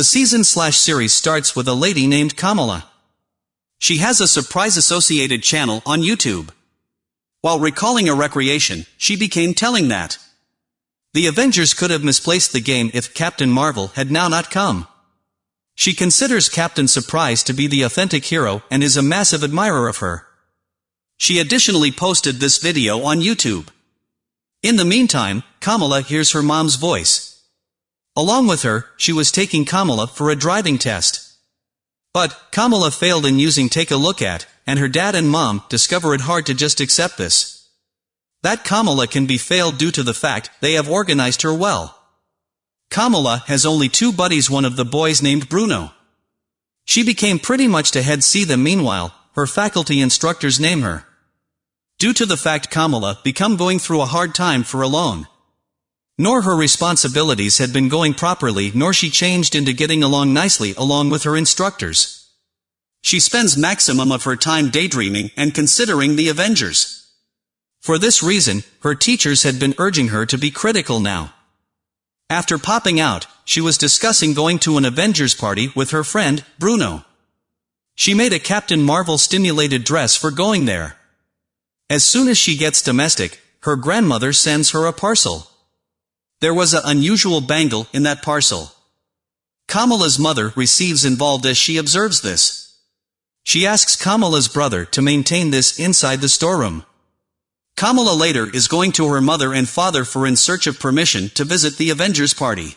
The season slash series starts with a lady named Kamala. She has a surprise associated channel on YouTube. While recalling a recreation, she became telling that the Avengers could have misplaced the game if Captain Marvel had now not come. She considers Captain Surprise to be the authentic hero and is a massive admirer of her. She additionally posted this video on YouTube. In the meantime, Kamala hears her mom's voice. Along with her, she was taking Kamala for a driving test. But, Kamala failed in using Take a Look At, and her dad and mom discover it hard to just accept this. That Kamala can be failed due to the fact they have organized her well. Kamala has only two buddies one of the boys named Bruno. She became pretty much to head see them meanwhile, her faculty instructors name her. Due to the fact Kamala become going through a hard time for alone. Nor her responsibilities had been going properly nor she changed into getting along nicely along with her instructors. She spends maximum of her time daydreaming and considering the Avengers. For this reason, her teachers had been urging her to be critical now. After popping out, she was discussing going to an Avengers party with her friend, Bruno. She made a Captain Marvel stimulated dress for going there. As soon as she gets domestic, her grandmother sends her a parcel. There was an unusual bangle in that parcel. Kamala's mother receives involved as she observes this. She asks Kamala's brother to maintain this inside the storeroom. Kamala later is going to her mother and father for in search of permission to visit the Avengers party.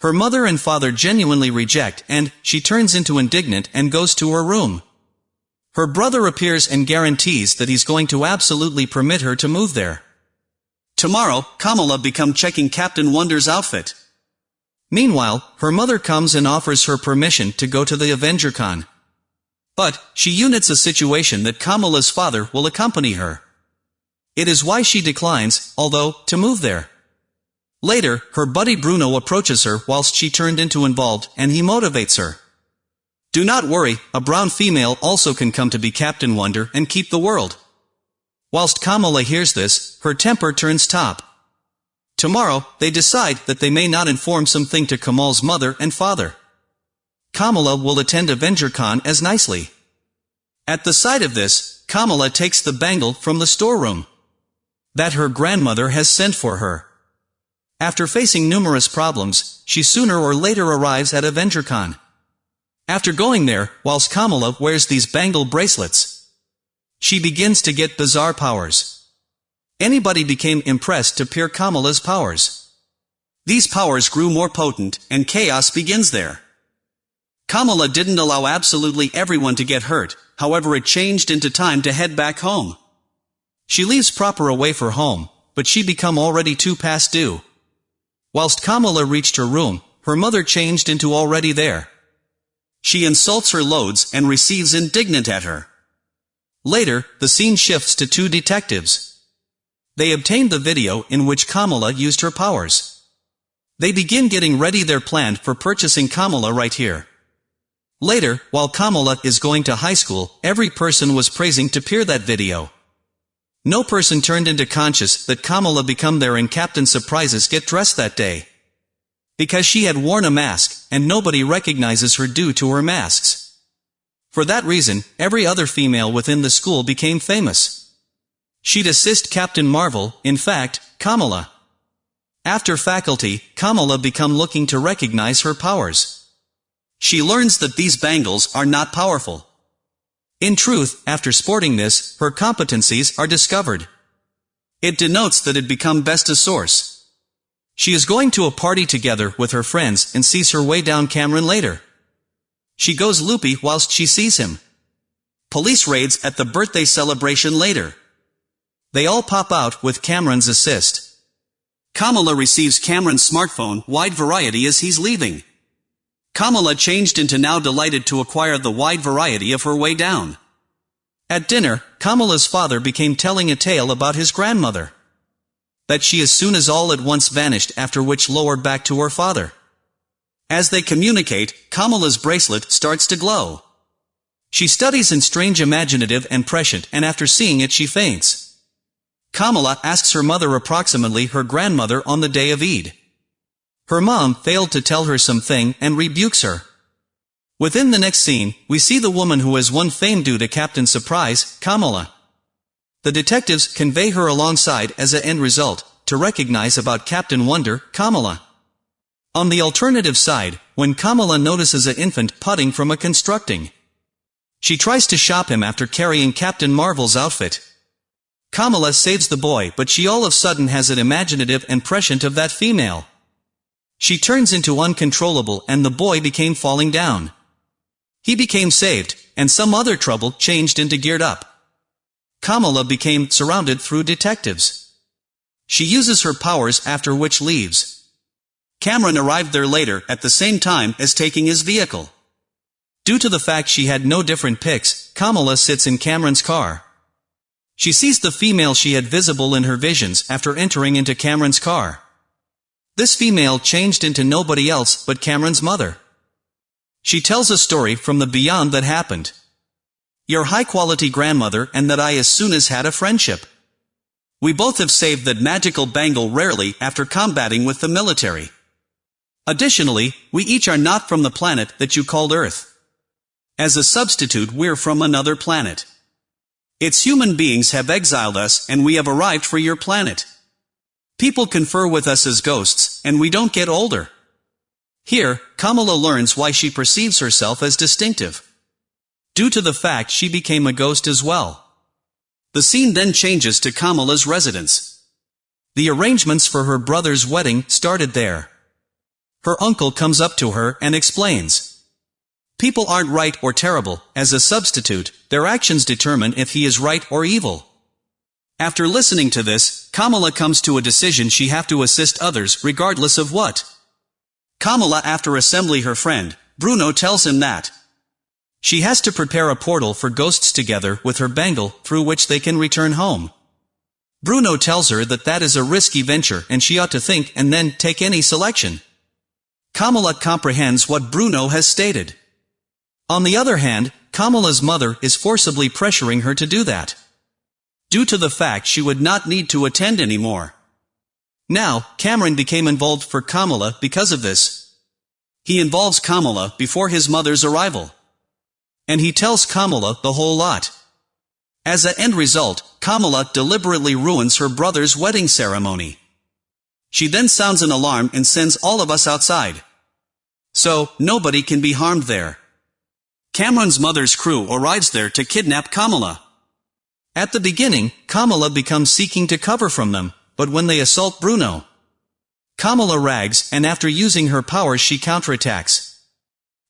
Her mother and father genuinely reject and, she turns into indignant and goes to her room. Her brother appears and guarantees that he's going to absolutely permit her to move there. Tomorrow, Kamala become checking Captain Wonder's outfit. Meanwhile, her mother comes and offers her permission to go to the AvengerCon. But, she units a situation that Kamala's father will accompany her. It is why she declines, although, to move there. Later, her buddy Bruno approaches her whilst she turned into involved, and he motivates her. Do not worry, a brown female also can come to be Captain Wonder and keep the world. Whilst Kamala hears this, her temper turns top. Tomorrow, they decide that they may not inform something to Kamal's mother and father. Kamala will attend AvengerCon as nicely. At the sight of this, Kamala takes the bangle from the storeroom that her grandmother has sent for her. After facing numerous problems, she sooner or later arrives at AvengerCon. After going there, whilst Kamala wears these bangle bracelets, she begins to get bizarre powers. Anybody became impressed to peer Kamala's powers. These powers grew more potent, and chaos begins there. Kamala didn't allow absolutely everyone to get hurt, however it changed into time to head back home. She leaves proper away for home, but she become already too past due. Whilst Kamala reached her room, her mother changed into already there. She insults her loads and receives indignant at her. Later, the scene shifts to two detectives. They obtained the video in which Kamala used her powers. They begin getting ready their plan for purchasing Kamala right here. Later, while Kamala is going to high school, every person was praising to peer that video. No person turned into conscious that Kamala become there and Captain Surprises get dressed that day. Because she had worn a mask, and nobody recognizes her due to her masks. For that reason, every other female within the school became famous. She'd assist Captain Marvel, in fact, Kamala. After faculty, Kamala become looking to recognize her powers. She learns that these bangles are not powerful. In truth, after sporting this, her competencies are discovered. It denotes that it become best a source. She is going to a party together with her friends and sees her way down Cameron later. She goes loopy whilst she sees him. Police raids at the birthday celebration later. They all pop out with Cameron's assist. Kamala receives Cameron's smartphone wide variety as he's leaving. Kamala changed into now delighted to acquire the wide variety of her way down. At dinner, Kamala's father became telling a tale about his grandmother. That she as soon as all at once vanished after which lowered back to her father. As they communicate, Kamala's bracelet starts to glow. She studies in strange imaginative and prescient and after seeing it she faints. Kamala asks her mother approximately her grandmother on the day of Eid. Her mom failed to tell her something and rebukes her. Within the next scene, we see the woman who has won fame due to Captain Surprise, Kamala. The detectives convey her alongside as a end result, to recognize about Captain Wonder, Kamala. On the alternative side, when Kamala notices an infant putting from a constructing. She tries to shop him after carrying Captain Marvel's outfit. Kamala saves the boy but she all of sudden has an imaginative and prescient of that female. She turns into uncontrollable and the boy became falling down. He became saved, and some other trouble changed into geared up. Kamala became surrounded through detectives. She uses her powers after which leaves. Cameron arrived there later at the same time as taking his vehicle. Due to the fact she had no different picks, Kamala sits in Cameron's car. She sees the female she had visible in her visions after entering into Cameron's car. This female changed into nobody else but Cameron's mother. She tells a story from the beyond that happened. Your high-quality grandmother and that I as soon as had a friendship. We both have saved that magical bangle rarely after combating with the military. Additionally, we each are not from the planet that you called Earth. As a substitute we're from another planet. Its human beings have exiled us and we have arrived for your planet. People confer with us as ghosts, and we don't get older. Here, Kamala learns why she perceives herself as distinctive. Due to the fact she became a ghost as well. The scene then changes to Kamala's residence. The arrangements for her brother's wedding started there. Her uncle comes up to her and explains. People aren't right or terrible, as a substitute, their actions determine if he is right or evil. After listening to this, Kamala comes to a decision she have to assist others regardless of what. Kamala after assembly her friend, Bruno tells him that she has to prepare a portal for ghosts together with her bangle through which they can return home. Bruno tells her that that is a risky venture and she ought to think and then take any selection. Kamala comprehends what Bruno has stated. On the other hand, Kamala's mother is forcibly pressuring her to do that. Due to the fact she would not need to attend anymore. Now, Cameron became involved for Kamala because of this. He involves Kamala before his mother's arrival. And he tells Kamala the whole lot. As a end result, Kamala deliberately ruins her brother's wedding ceremony. She then sounds an alarm and sends all of us outside. So, nobody can be harmed there. Cameron's mother's crew arrives there to kidnap Kamala. At the beginning, Kamala becomes seeking to cover from them, but when they assault Bruno, Kamala rags, and after using her powers she counterattacks.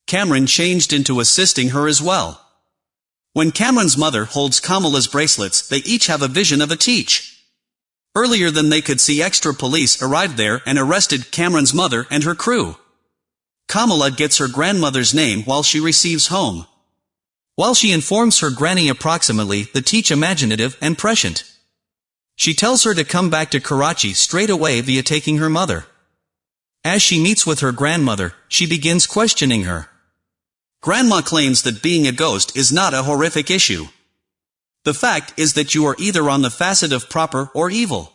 Cameron changed into assisting her as well. When Cameron's mother holds Kamala's bracelets, they each have a vision of a teach. Earlier than they could see extra police arrived there and arrested Cameron's mother and her crew. Kamala gets her grandmother's name while she receives home. While she informs her granny approximately the teach imaginative and prescient. She tells her to come back to Karachi straight away via taking her mother. As she meets with her grandmother, she begins questioning her. Grandma claims that being a ghost is not a horrific issue. The fact is that you are either on the facet of proper or evil.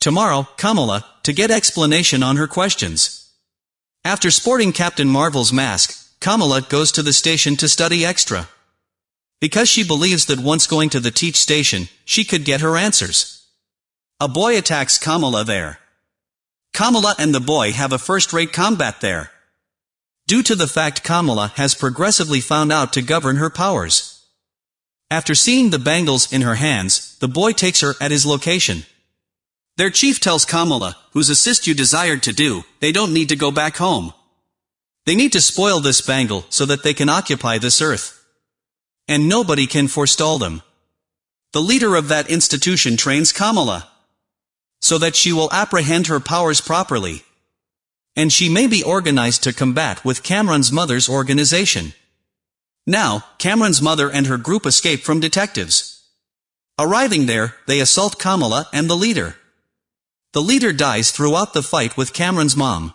Tomorrow, Kamala, to get explanation on her questions. After sporting Captain Marvel's mask, Kamala goes to the station to study extra. Because she believes that once going to the teach station, she could get her answers. A boy attacks Kamala there. Kamala and the boy have a first-rate combat there. Due to the fact Kamala has progressively found out to govern her powers. After seeing the bangles in her hands, the boy takes her at his location. Their chief tells Kamala, whose assist you desired to do, they don't need to go back home. They need to spoil this bangle so that they can occupy this earth. And nobody can forestall them. The leader of that institution trains Kamala. So that she will apprehend her powers properly. And she may be organized to combat with Cameron's mother's organization. Now, Cameron's mother and her group escape from detectives. Arriving there, they assault Kamala and the leader. The leader dies throughout the fight with Cameron's mom.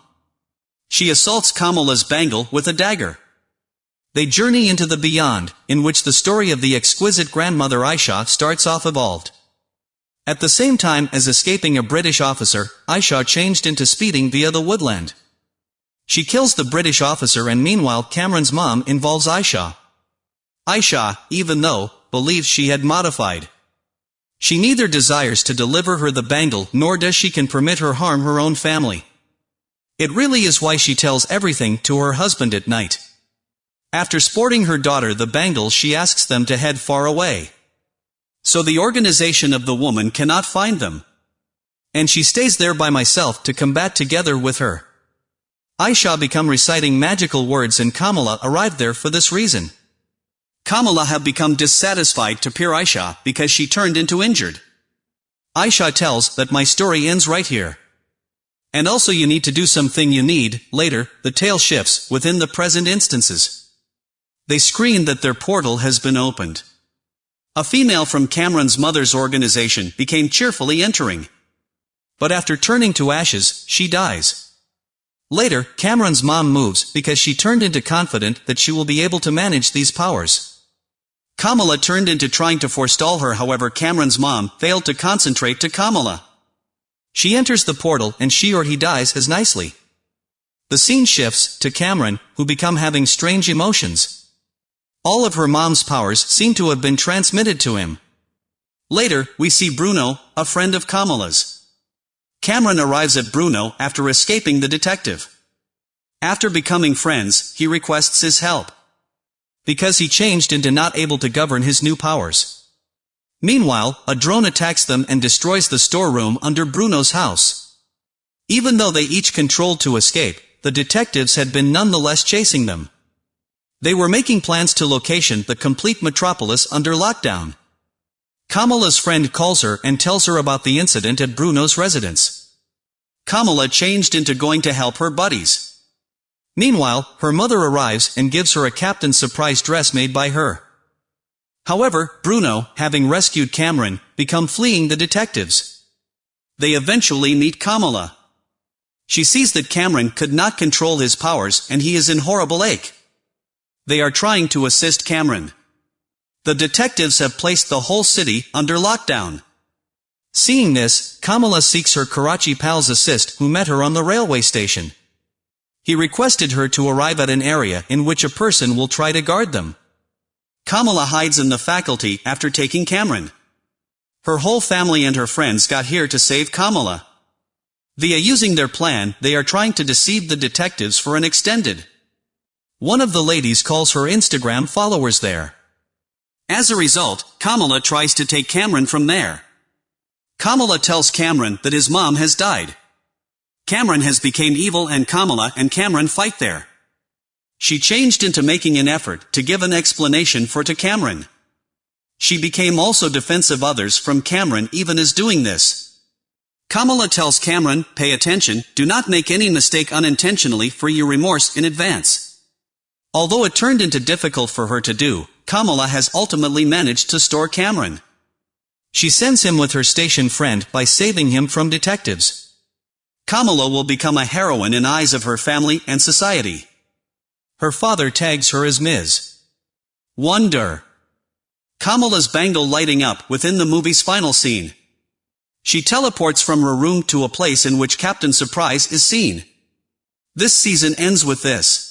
She assaults Kamala's bangle with a dagger. They journey into the beyond, in which the story of the exquisite grandmother Aisha starts off evolved. At the same time as escaping a British officer, Aisha changed into speeding via the woodland. She kills the British officer and meanwhile Cameron's mom involves Aisha. Aisha, even though, believes she had modified. She neither desires to deliver her the bangle nor does she can permit her harm her own family. It really is why she tells everything to her husband at night. After sporting her daughter the bangle she asks them to head far away. So the organization of the woman cannot find them. And she stays there by myself to combat together with her. Aisha become reciting magical words and Kamala arrived there for this reason. Kamala have become dissatisfied to Pir Aisha because she turned into injured. Aisha tells that my story ends right here. And also you need to do something you need, later, the tale shifts, within the present instances. They screen that their portal has been opened. A female from Cameron's mother's organization became cheerfully entering. But after turning to ashes, she dies. Later, Cameron's mom moves because she turned into confident that she will be able to manage these powers. Kamala turned into trying to forestall her however Cameron's mom failed to concentrate to Kamala. She enters the portal and she or he dies as nicely. The scene shifts to Cameron, who become having strange emotions. All of her mom's powers seem to have been transmitted to him. Later, we see Bruno, a friend of Kamala's. Cameron arrives at Bruno after escaping the detective. After becoming friends, he requests his help. Because he changed into not able to govern his new powers. Meanwhile, a drone attacks them and destroys the storeroom under Bruno's house. Even though they each controlled to escape, the detectives had been nonetheless chasing them. They were making plans to location the complete metropolis under lockdown. Kamala's friend calls her and tells her about the incident at Bruno's residence. Kamala changed into going to help her buddies. Meanwhile, her mother arrives and gives her a captain's surprise dress made by her. However, Bruno, having rescued Cameron, become fleeing the detectives. They eventually meet Kamala. She sees that Cameron could not control his powers and he is in horrible ache. They are trying to assist Cameron. The detectives have placed the whole city under lockdown. Seeing this, Kamala seeks her Karachi pal's assist who met her on the railway station. He requested her to arrive at an area in which a person will try to guard them. Kamala hides in the faculty after taking Cameron. Her whole family and her friends got here to save Kamala. Via using their plan, they are trying to deceive the detectives for an extended. One of the ladies calls her Instagram followers there. As a result, Kamala tries to take Cameron from there. Kamala tells Cameron that his mom has died. Cameron has become evil and Kamala and Cameron fight there. She changed into making an effort to give an explanation for to Cameron. She became also defensive others from Cameron even as doing this. Kamala tells Cameron, pay attention, do not make any mistake unintentionally for your remorse in advance. Although it turned into difficult for her to do, Kamala has ultimately managed to store Cameron. She sends him with her station friend by saving him from detectives. Kamala will become a heroine in eyes of her family and society. Her father tags her as Ms. Wonder. Kamala's bangle lighting up within the movie's final scene. She teleports from her room to a place in which Captain Surprise is seen. This season ends with this.